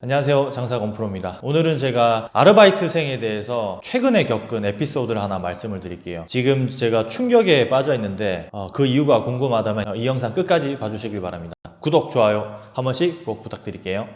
안녕하세요. 장사건 프로입니다. 오늘은 제가 아르바이트생에 대해서 최근에 겪은 에피소드를 하나 말씀을 드릴게요. 지금 제가 충격에 빠져 있는데 어, 그 이유가 궁금하다면 이 영상 끝까지 봐주시길 바랍니다. 구독, 좋아요 한 번씩 꼭 부탁드릴게요.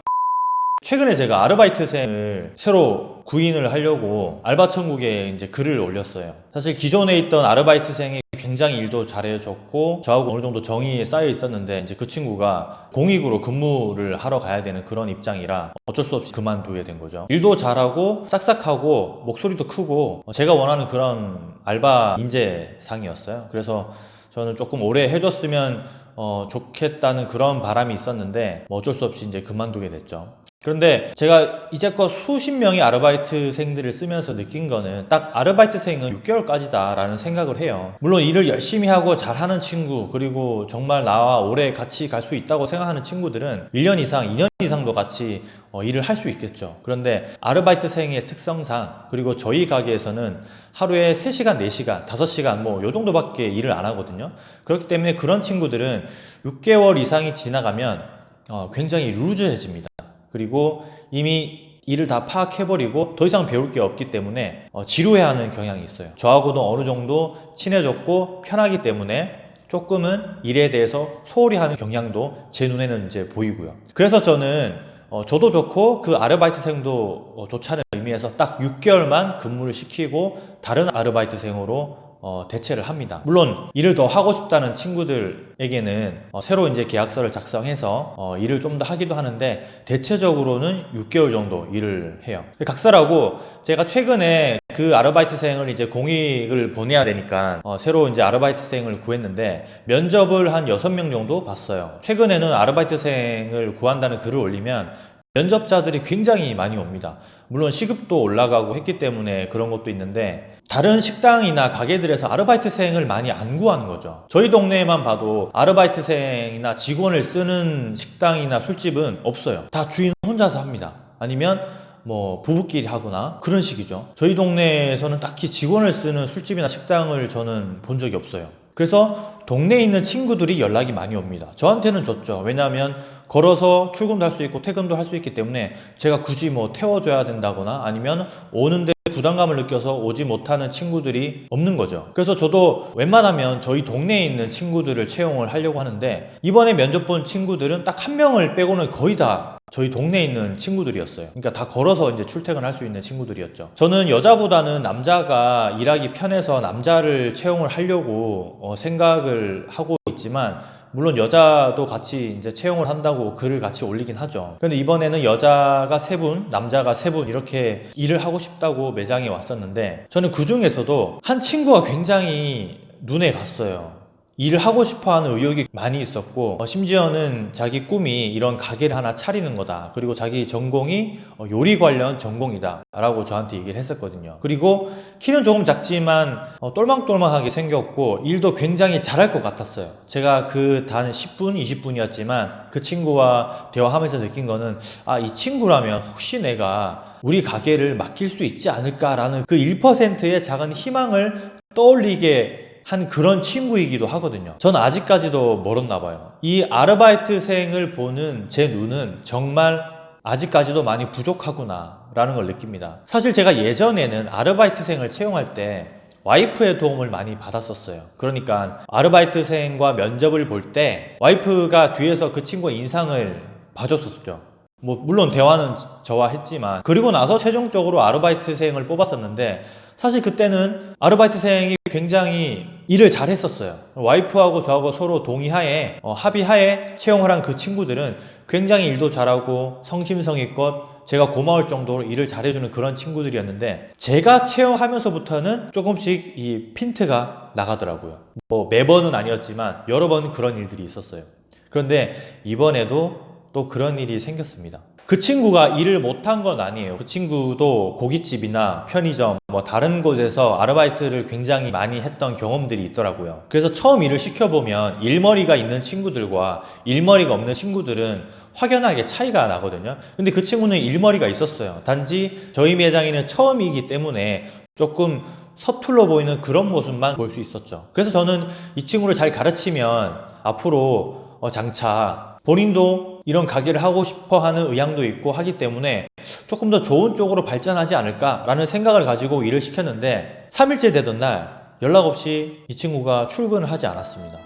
최근에 제가 아르바이트생을 새로 구인을 하려고 알바천국에 이제 글을 올렸어요. 사실 기존에 있던 아르바이트생이 굉장히 일도 잘해줬고 저하고 어느 정도 정이 쌓여 있었는데 이제 그 친구가 공익으로 근무를 하러 가야 되는 그런 입장이라 어쩔 수 없이 그만두게 된 거죠. 일도 잘하고 싹싹하고 목소리도 크고 제가 원하는 그런 알바 인재상이었어요. 그래서 저는 조금 오래 해줬으면 어, 좋겠다는 그런 바람이 있었는데 뭐 어쩔 수 없이 이제 그만두게 됐죠. 그런데 제가 이제껏 수십 명의 아르바이트생들을 쓰면서 느낀 거는 딱 아르바이트생은 6개월까지다 라는 생각을 해요. 물론 일을 열심히 하고 잘하는 친구 그리고 정말 나와 오래 같이 갈 수 있다고 생각하는 친구들은 1년 이상, 2년 이상도 같이 어, 일을 할 수 있겠죠. 그런데 아르바이트생의 특성상 그리고 저희 가게에서는 하루에 3시간, 4시간, 5시간 뭐 요 정도밖에 일을 안 하거든요. 그렇기 때문에 그런 친구들은 6개월 이상이 지나가면 어, 굉장히 루즈해집니다. 그리고 이미 일을 다 파악해버리고 더 이상 배울 게 없기 때문에 어, 지루해하는 경향이 있어요. 저하고도 어느 정도 친해졌고 편하기 때문에 조금은 일에 대해서 소홀히 하는 경향도 제 눈에는 이제 보이고요. 그래서 저는 어, 저도 좋고 그 아르바이트생도 어, 좋다는 의미에서 딱 6개월만 근무를 시키고 다른 아르바이트생으로 어, 대체를 합니다. 물론 일을 더 하고 싶다는 친구들에게는 어, 새로 이제 계약서를 작성해서 어, 일을 좀 더 하기도 하는데 대체적으로는 6개월 정도 일을 해요. 각설하고 제가 최근에 그 아르바이트생을 이제 공익을 보내야 되니까 어, 새로 이제 아르바이트생을 구했는데 면접을 한 6명 정도 봤어요. 최근에는 아르바이트생을 구한다는 글을 올리면 면접자들이 굉장히 많이 옵니다. 물론 시급도 올라가고 했기 때문에 그런 것도 있는데 다른 식당이나 가게들에서 아르바이트생을 많이 안 구하는 거죠. 저희 동네에만 봐도 아르바이트생이나 직원을 쓰는 식당이나 술집은 없어요. 다 주인 혼자서 합니다. 아니면 뭐 부부끼리 하거나 그런 식이죠. 저희 동네에서는 딱히 직원을 쓰는 술집이나 식당을 저는 본 적이 없어요. 그래서 동네에 있는 친구들이 연락이 많이 옵니다. 저한테는 좋죠. 왜냐하면 걸어서 출근도 할 수 있고 퇴근도 할 수 있기 때문에 제가 굳이 뭐 태워줘야 된다거나 아니면 오는데 부담감을 느껴서 오지 못하는 친구들이 없는 거죠. 그래서 저도 웬만하면 저희 동네에 있는 친구들을 채용을 하려고 하는데 이번에 면접 본 친구들은 딱 한 명을 빼고는 거의 다 저희 동네에 있는 친구들이었어요. 그러니까 다 걸어서 이제 출퇴근할 수 있는 친구들이었죠. 저는 여자보다는 남자가 일하기 편해서 남자를 채용을 하려고 어, 생각을 하고 있지만 물론 여자도 같이 이제 채용을 한다고 글을 같이 올리긴 하죠. 근데 이번에는 여자가 세 분, 남자가 세 분 이렇게 일을 하고 싶다고 매장에 왔었는데 저는 그 중에서도 한 친구가 굉장히 눈에 갔어요. 일을 하고 싶어 하는 의욕이 많이 있었고 어, 심지어는 자기 꿈이 이런 가게를 하나 차리는 거다. 그리고 자기 전공이 어, 요리 관련 전공이다. 라고 저한테 얘기를 했었거든요. 그리고 키는 조금 작지만 어, 똘망똘망하게 생겼고 일도 굉장히 잘할 것 같았어요. 제가 그 단 10분 20분이었지만 그 친구와 대화하면서 느낀 거는 아 이 친구라면 혹시 내가 우리 가게를 맡길 수 있지 않을까라는 그 1%의 작은 희망을 떠올리게 한 그런 친구이기도 하거든요. 전 아직까지도 멀었나 봐요. 이 아르바이트생을 보는 제 눈은 정말 아직까지도 많이 부족하구나 라는 걸 느낍니다. 사실 제가 예전에는 아르바이트생을 채용할 때 와이프의 도움을 많이 받았었어요. 그러니까 아르바이트생과 면접을 볼 때 와이프가 뒤에서 그 친구의 인상을 봐줬었죠. 뭐 물론 대화는 저와 했지만 그리고 나서 최종적으로 아르바이트생을 뽑았었는데 사실 그때는 아르바이트생이 굉장히 일을 잘 했었어요. 와이프하고 저하고 서로 동의하에 어, 합의하에 채용을 한 그 친구들은 굉장히 일도 잘하고 성심성의껏 제가 고마울 정도로 일을 잘해주는 그런 친구들이었는데 제가 채용하면서부터는 조금씩 이 핀트가 나가더라고요. 뭐 매번은 아니었지만 여러 번 그런 일들이 있었어요. 그런데 이번에도 또 그런 일이 생겼습니다. 그 친구가 일을 못한 건 아니에요. 그 친구도 고깃집이나 편의점 뭐 다른 곳에서 아르바이트를 굉장히 많이 했던 경험들이 있더라고요. 그래서 처음 일을 시켜보면 일머리가 있는 친구들과 일머리가 없는 친구들은 확연하게 차이가 나거든요. 근데 그 친구는 일머리가 있었어요. 단지 저희 매장에는 처음이기 때문에 조금 서툴러 보이는 그런 모습만 볼 수 있었죠. 그래서 저는 이 친구를 잘 가르치면 앞으로 어, 장차 본인도 이런 가게를 하고 싶어 하는 의향도 있고 하기 때문에 조금 더 좋은 쪽으로 발전하지 않을까라는 생각을 가지고 일을 시켰는데 3일째 되던 날 연락 없이 이 친구가 출근을 하지 않았습니다.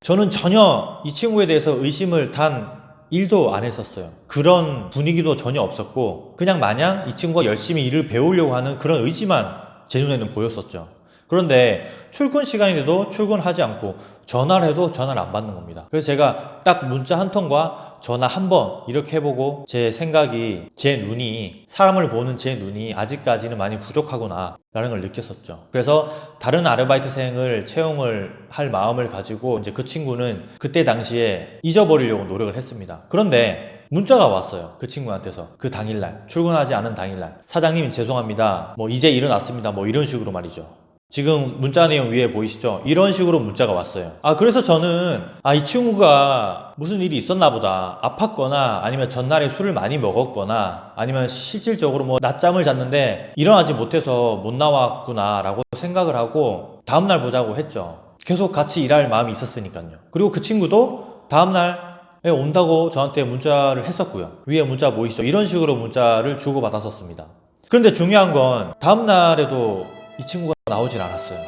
저는 전혀 이 친구에 대해서 의심을 단 1도 안 했었어요. 그런 분위기도 전혀 없었고, 그냥 마냥 이 친구가 열심히 일을 배우려고 하는 그런 의지만 제 눈에는 보였었죠. 그런데 출근 시간인데도 출근하지 않고 전화를 해도 전화를 안 받는 겁니다. 그래서 제가 딱 문자 한 통과 전화 한 번 이렇게 해보고 제 생각이 제 눈이 사람을 보는 제 눈이 아직까지는 많이 부족하구나 라는 걸 느꼈었죠. 그래서 다른 아르바이트생을 채용을 할 마음을 가지고 이제 그 친구는 그때 당시에 잊어버리려고 노력을 했습니다. 그런데 문자가 왔어요. 그 친구한테서. 그 당일날. 출근하지 않은 당일날. 사장님 죄송합니다. 뭐 이제 일어났습니다. 뭐 이런 식으로 말이죠. 지금 문자 내용 위에 보이시죠? 이런 식으로 문자가 왔어요. 아, 그래서 저는, 아, 이 친구가 무슨 일이 있었나 보다. 아팠거나, 아니면 전날에 술을 많이 먹었거나, 아니면 실질적으로 뭐 낮잠을 잤는데 일어나지 못해서 못 나왔구나, 라고 생각을 하고, 다음날 보자고 했죠. 계속 같이 일할 마음이 있었으니까요. 그리고 그 친구도 다음날 에 온다고 저한테 문자를 했었고요. 위에 문자 보이시죠? 이런 식으로 문자를 주고받았었습니다. 그런데 중요한 건 다음날에도 이 친구가 나오질 않았어요.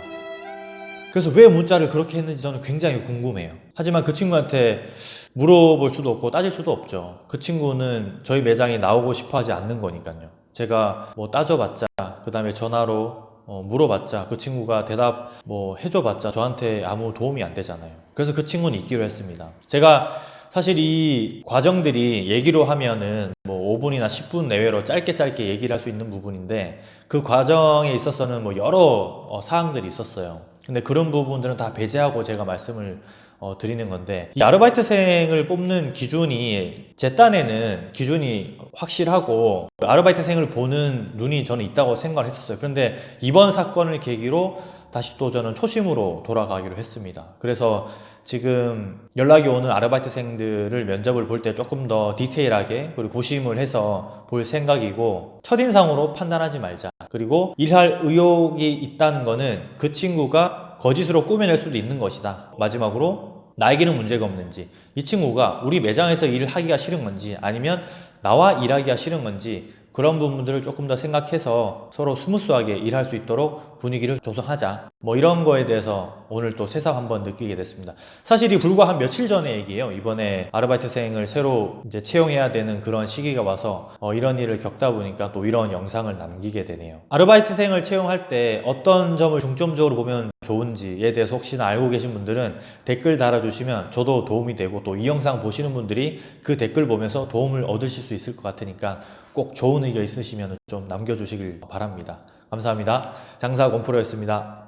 그래서 왜 문자를 그렇게 했는지 저는 굉장히 궁금해요. 하지만 그 친구한테 물어볼 수도 없고 따질 수도 없죠. 그 친구는 저희 매장에 나오고 싶어 하지 않는 거니까요. 제가 뭐 따져봤자, 그 다음에 전화로 어, 물어봤자, 그 친구가 대답 뭐 해줘봤자 저한테 아무 도움이 안 되잖아요. 그래서 그 친구는 있기로 했습니다. 제가 사실 이 과정들이 얘기로 하면은 뭐 5분이나 10분 내외로 짧게 짧게 얘기를 할 수 있는 부분인데 그 과정에 있어서는 뭐 여러 어, 사항들이 있었어요. 근데 그런 부분들은 다 배제하고 제가 말씀을 어, 드리는 건데 이 아르바이트생을 뽑는 기준이 제 딴에는 기준이 확실하고 아르바이트생을 보는 눈이 저는 있다고 생각을 했었어요. 그런데 이번 사건을 계기로 다시 또 저는 초심으로 돌아가기로 했습니다. 그래서 지금 연락이 오는 아르바이트생들을 면접을 볼 때 조금 더 디테일하게 그리고 고심을 해서 볼 생각이고 첫인상으로 판단하지 말자. 그리고 일할 의욕이 있다는 거는 그 친구가 거짓으로 꾸며낼 수도 있는 것이다. 마지막으로 나에게는 문제가 없는지 이 친구가 우리 매장에서 일을 하기가 싫은 건지 아니면 나와 일하기가 싫은 건지 그런 부분들을 조금 더 생각해서 서로 스무스하게 일할 수 있도록 분위기를 조성하자. 뭐 이런 거에 대해서 오늘 또 새삼 한번 느끼게 됐습니다. 사실 이 불과 한 며칠 전의 얘기예요. 이번에 아르바이트생을 새로 이제 채용해야 되는 그런 시기가 와서 어, 이런 일을 겪다 보니까 또 이런 영상을 남기게 되네요. 아르바이트생을 채용할 때 어떤 점을 중점적으로 보면 좋은지에 대해서 혹시나 알고 계신 분들은 댓글 달아주시면 저도 도움이 되고 또 이 영상 보시는 분들이 그 댓글 보면서 도움을 얻으실 수 있을 것 같으니까 꼭 좋은 의견 있으시면 좀 남겨주시길 바랍니다. 감사합니다. 장사 곰프로였습니다.